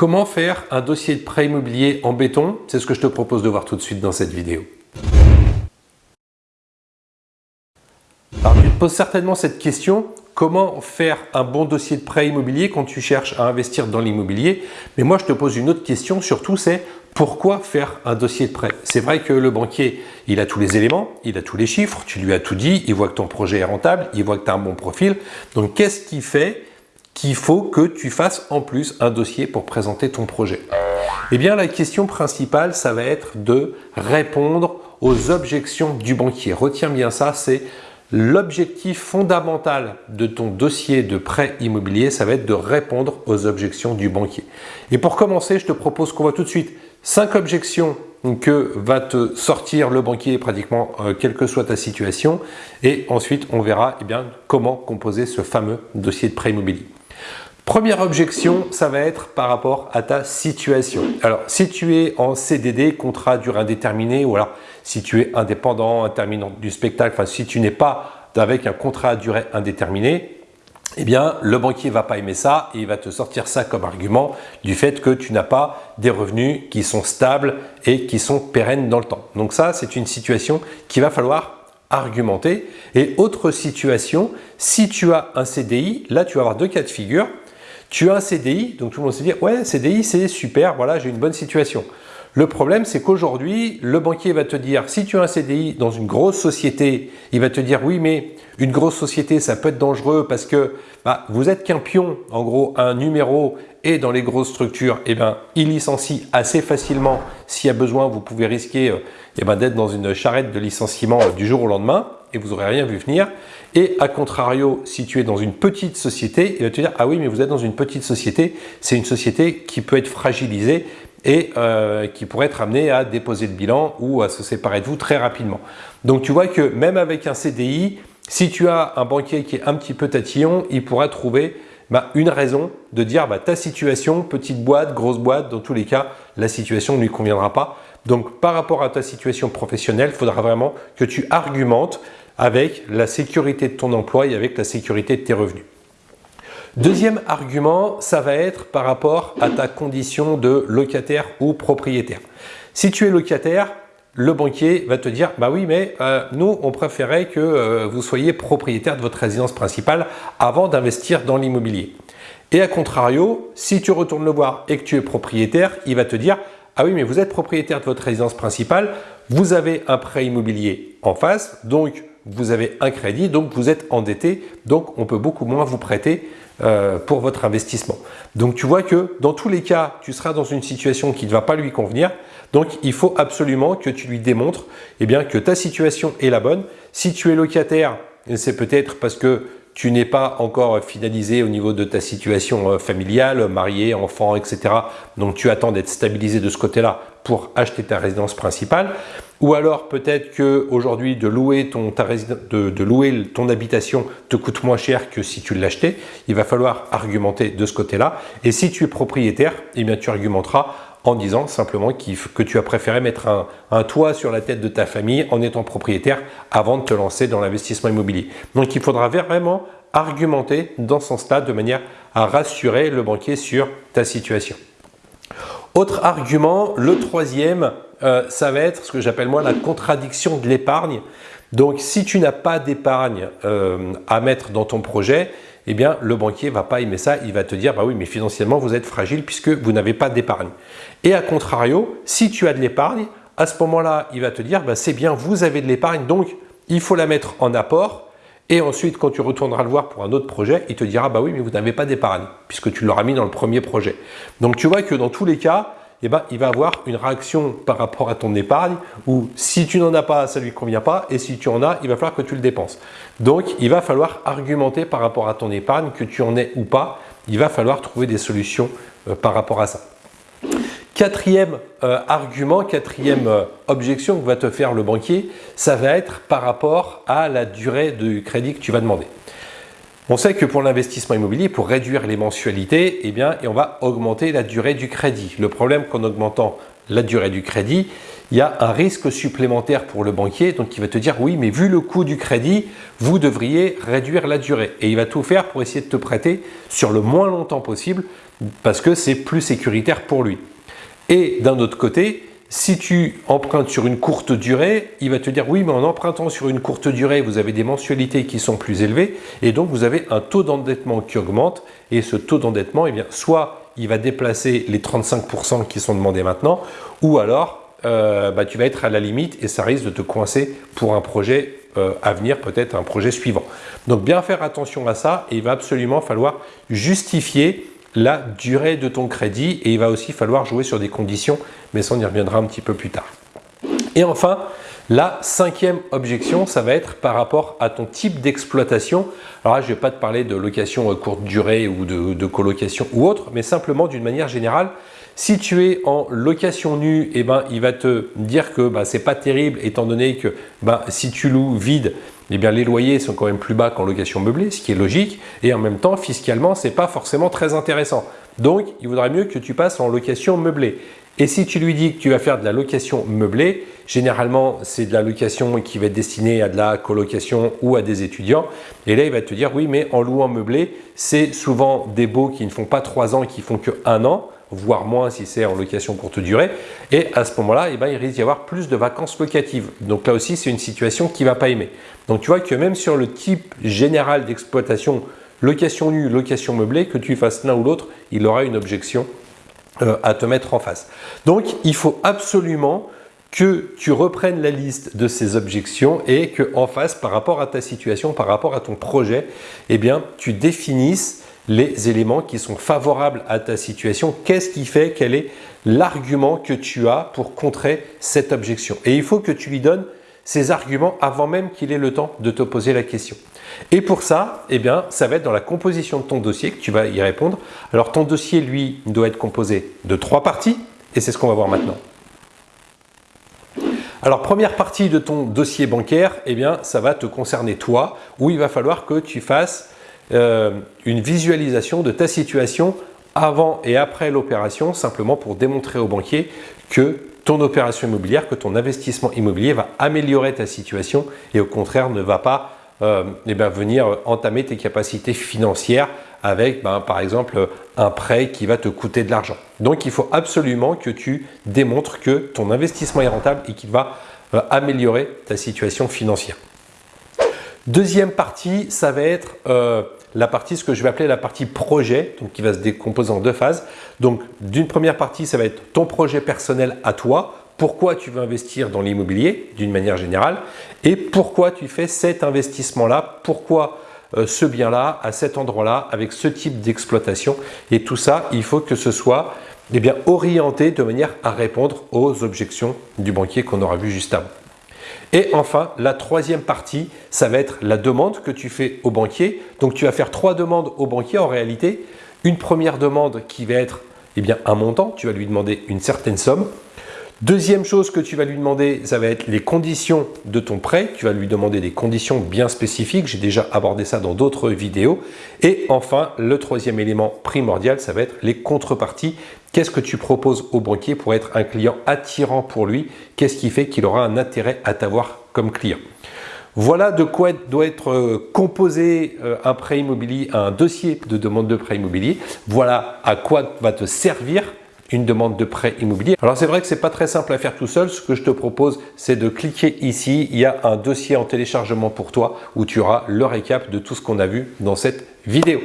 Comment faire un dossier de prêt immobilier en béton? C'est ce que je te propose de voir tout de suite dans cette vidéo. Alors tu te poses certainement cette question, comment faire un bon dossier de prêt immobilier quand tu cherches à investir dans l'immobilier? Mais moi je te pose une autre question surtout c'est pourquoi faire un dossier de prêt? C'est vrai que le banquier, il a tous les éléments, il a tous les chiffres, tu lui as tout dit, il voit que ton projet est rentable, il voit que tu as un bon profil. Donc qu'est-ce qui fait qu'il faut que tu fasses en plus un dossier pour présenter ton projet Eh bien la question principale, ça va être de répondre aux objections du banquier. Retiens bien ça, c'est L'objectif fondamental de ton dossier de prêt immobilier, ça va être de répondre aux objections du banquier. Et pour commencer, je te propose qu'on voit tout de suite cinq objections que va te sortir le banquier pratiquement euh, quelle que soit ta situation et ensuite on verra eh bien, comment composer ce fameux dossier de prêt immobilier. Première objection, ça va être par rapport à ta situation. Alors, si tu es en CDD, contrat durée indéterminée, ou alors si tu es indépendant, intermittent du spectacle, enfin si tu n'es pas avec un contrat à durée indéterminée, eh bien, le banquier va pas aimer ça et il va te sortir ça comme argument du fait que tu n'as pas des revenus qui sont stables et qui sont pérennes dans le temps. Donc ça, c'est une situation qu'il va falloir argumenter. Et autre situation, si tu as un CDI, là, tu vas avoir deux cas de figure. Tu as un CDI, donc tout le monde se dit « ouais, CDI, c'est super, voilà, j'ai une bonne situation ». Le problème, c'est qu'aujourd'hui, le banquier va te dire, si tu as un CDI dans une grosse société, il va te dire, oui, mais une grosse société, ça peut être dangereux parce que bah, vous êtes qu'un pion, en gros, un numéro, et dans les grosses structures, eh ben, il licencie assez facilement. S'il y a besoin, vous pouvez risquer euh, eh ben, d'être dans une charrette de licenciement euh, du jour au lendemain et vous n'aurez rien vu venir. Et à contrario, si tu es dans une petite société, il va te dire « Ah oui, mais vous êtes dans une petite société, c'est une société qui peut être fragilisée et euh, qui pourrait être amenée à déposer le bilan ou à se séparer de vous très rapidement. » Donc tu vois que même avec un CDI, si tu as un banquier qui est un petit peu tatillon, il pourra trouver bah, une raison de dire bah, ta situation, petite boîte, grosse boîte, dans tous les cas, la situation ne lui conviendra pas. Donc par rapport à ta situation professionnelle, il faudra vraiment que tu argumentes avec la sécurité de ton emploi et avec la sécurité de tes revenus. Deuxième argument, ça va être par rapport à ta condition de locataire ou propriétaire. Si tu es locataire, le banquier va te dire « bah oui, mais euh, nous, on préférait que euh, vous soyez propriétaire de votre résidence principale avant d'investir dans l'immobilier ». Et à contrario, si tu retournes le voir et que tu es propriétaire, il va te dire « ah oui, mais vous êtes propriétaire de votre résidence principale, vous avez un prêt immobilier en face, donc vous avez un crédit, donc vous êtes endetté, donc on peut beaucoup moins vous prêter euh, pour votre investissement. Donc tu vois que dans tous les cas, tu seras dans une situation qui ne va pas lui convenir. Donc il faut absolument que tu lui démontres eh bien, que ta situation est la bonne. Si tu es locataire, c'est peut-être parce que tu n'es pas encore finalisé au niveau de ta situation euh, familiale, marié, enfant, etc. Donc tu attends d'être stabilisé de ce côté-là pour acheter ta résidence principale. Ou alors peut-être louer ton de, louer ton habitation te coûte moins cher que si tu l'achetais. Il va falloir argumenter de ce côté-là. Et si tu es propriétaire, eh bien tu argumenteras en disant simplement que tu as préféré mettre un, un, toit sur la tête de ta famille en étant propriétaire avant de te lancer dans l'investissement immobilier. Donc il faudra vraiment argumenter dans ce sens-là de manière à rassurer le banquier sur ta situation. Autre argument, le troisième, euh, ça va être ce que j'appelle moi la contradiction de l'épargne. Donc si tu n'as pas d'épargne euh, à mettre dans ton projet, eh bien le banquier ne va pas aimer ça, il va te dire bah oui mais financièrement vous êtes fragile puisque vous n'avez pas d'épargne. Et à contrario, si tu as de l'épargne, à ce moment-là, il va te dire bah, c'est bien, vous avez de l'épargne donc il faut la mettre en apport et ensuite, quand tu retourneras le voir pour un autre projet, il te dira bah oui, mais vous n'avez pas d'épargne puisque tu l'auras mis dans le premier projet. Donc tu vois que dans tous les cas, eh ben, il va avoir une réaction par rapport à ton épargne où si tu n'en as pas, ça ne lui convient pas et si tu en as, il va falloir que tu le dépenses. Donc, il va falloir argumenter par rapport à ton épargne, que tu en aies ou pas. Il va falloir trouver des solutions euh, par rapport à ça. Quatrième euh, argument, quatrième euh, objection que va te faire le banquier, ça va être par rapport à la durée du crédit que tu vas demander. On sait que pour l'investissement immobilier, pour réduire les mensualités, eh bien, on va augmenter la durée du crédit. Le problème qu'en augmentant la durée du crédit, il y a un risque supplémentaire pour le banquier, donc il va te dire oui, mais vu le coût du crédit, vous devriez réduire la durée. Et il va tout faire pour essayer de te prêter sur le moins longtemps possible parce que c'est plus sécuritaire pour lui. Et d'un autre côté, si tu empruntes sur une courte durée, il va te dire oui, mais en empruntant sur une courte durée, vous avez des mensualités qui sont plus élevées et donc vous avez un taux d'endettement qui augmente. Et ce taux d'endettement, eh soit il va déplacer les 35% qui sont demandés maintenant, ou alors euh, bah, tu vas être à la limite et ça risque de te coincer pour un projet euh, à venir, peut-être un projet suivant. Donc bien faire attention à ça et il va absolument falloir justifier la durée de ton crédit et il va aussi falloir jouer sur des conditions, mais ça on y reviendra un petit peu plus tard. Et enfin, la cinquième objection, ça va être par rapport à ton type d'exploitation. Alors là, je ne vais pas te parler de location courte durée ou de, colocation ou autre, mais simplement d'une manière générale, si tu es en location nue, eh ben, il va te dire que bah, ce n'est pas terrible étant donné que bah, si tu loues vide, eh bien, les loyers sont quand même plus bas qu'en location meublée, ce qui est logique. Et en même temps, fiscalement, ce n'est pas forcément très intéressant. Donc, il vaudrait mieux que tu passes en location meublée. Et si tu lui dis que tu vas faire de la location meublée, généralement, c'est de la location qui va être destinée à de la colocation ou à des étudiants. Et là, il va te dire, oui, mais en louant meublé, c'est souvent des baux qui ne font pas trois ans qui font que un an voire moins si c'est en location courte durée. Et à ce moment-là, eh ben, il risque d'y avoir plus de vacances locatives. Donc là aussi, c'est une situation qui ne va pas aimer. Donc tu vois que même sur le type général d'exploitation, location nue, location meublée, que tu fasses l'un ou l'autre, il aura une objection euh, à te mettre en face. Donc il faut absolument que tu reprennes la liste de ces objections et que en face, par rapport à ta situation, par rapport à ton projet, eh bien, tu définisses les éléments qui sont favorables à ta situation. Qu'est-ce qui fait Quel est l'argument que tu as pour contrer cette objection? Et il faut que tu lui donnes ces arguments avant même qu'il ait le temps de te poser la question. Et pour ça, eh bien, ça va être dans la composition de ton dossier que tu vas y répondre. Alors, ton dossier, lui, doit être composé de trois parties et c'est ce qu'on va voir maintenant. Alors, première partie de ton dossier bancaire, eh bien, ça va te concerner toi, où il va falloir que tu fasses euh, une visualisation de ta situation avant et après l'opération, simplement pour démontrer au banquier que opération immobilière, que ton investissement immobilier va améliorer ta situation et au contraire ne va pas euh, eh ben, venir entamer tes capacités financières avec ben, par exemple un prêt qui va te coûter de l'argent. Donc il faut absolument que tu démontres que ton investissement est rentable et qu'il va euh, améliorer ta situation financière. Deuxième partie, ça va être euh, la partie, ce que je vais appeler la partie projet, donc qui va se décomposer en deux phases. Donc, d'une première partie, ça va être ton projet personnel à toi, pourquoi tu veux investir dans l'immobilier d'une manière générale? Et pourquoi tu fais cet investissement-là, pourquoi euh, ce bien-là, à cet endroit-là, avec ce type d'exploitation? Et tout ça, il faut que ce soit eh bien, orienté de manière à répondre aux objections du banquier qu'on aura vu juste avant. Et enfin, la troisième partie, ça va être la demande que tu fais au banquier. Donc, tu vas faire trois demandes au banquier en réalité. Une première demande qui va être eh un montant, tu vas lui demander une certaine somme. Deuxième chose que tu vas lui demander, ça va être les conditions de ton prêt. Tu vas lui demander des conditions bien spécifiques. J'ai déjà abordé ça dans d'autres vidéos. Et enfin, le troisième élément primordial, ça va être les contreparties. Qu'est-ce que tu proposes au banquier pour être un client attirant pour lui? Qu'est-ce qui fait qu'il aura un intérêt à t'avoir comme client? Voilà de quoi doit être euh, composé euh, un prêt immobilier, un dossier de demande de prêt immobilier. Voilà à quoi va te servir une demande de prêt immobilier. Alors c'est vrai que c'est pas très simple à faire tout seul. Ce que je te propose, c'est de cliquer ici. Il y a un dossier en téléchargement pour toi où tu auras le récap de tout ce qu'on a vu dans cette vidéo.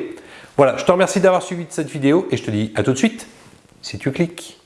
Voilà, je te remercie d'avoir suivi cette vidéo et je te dis à tout de suite si tu cliques.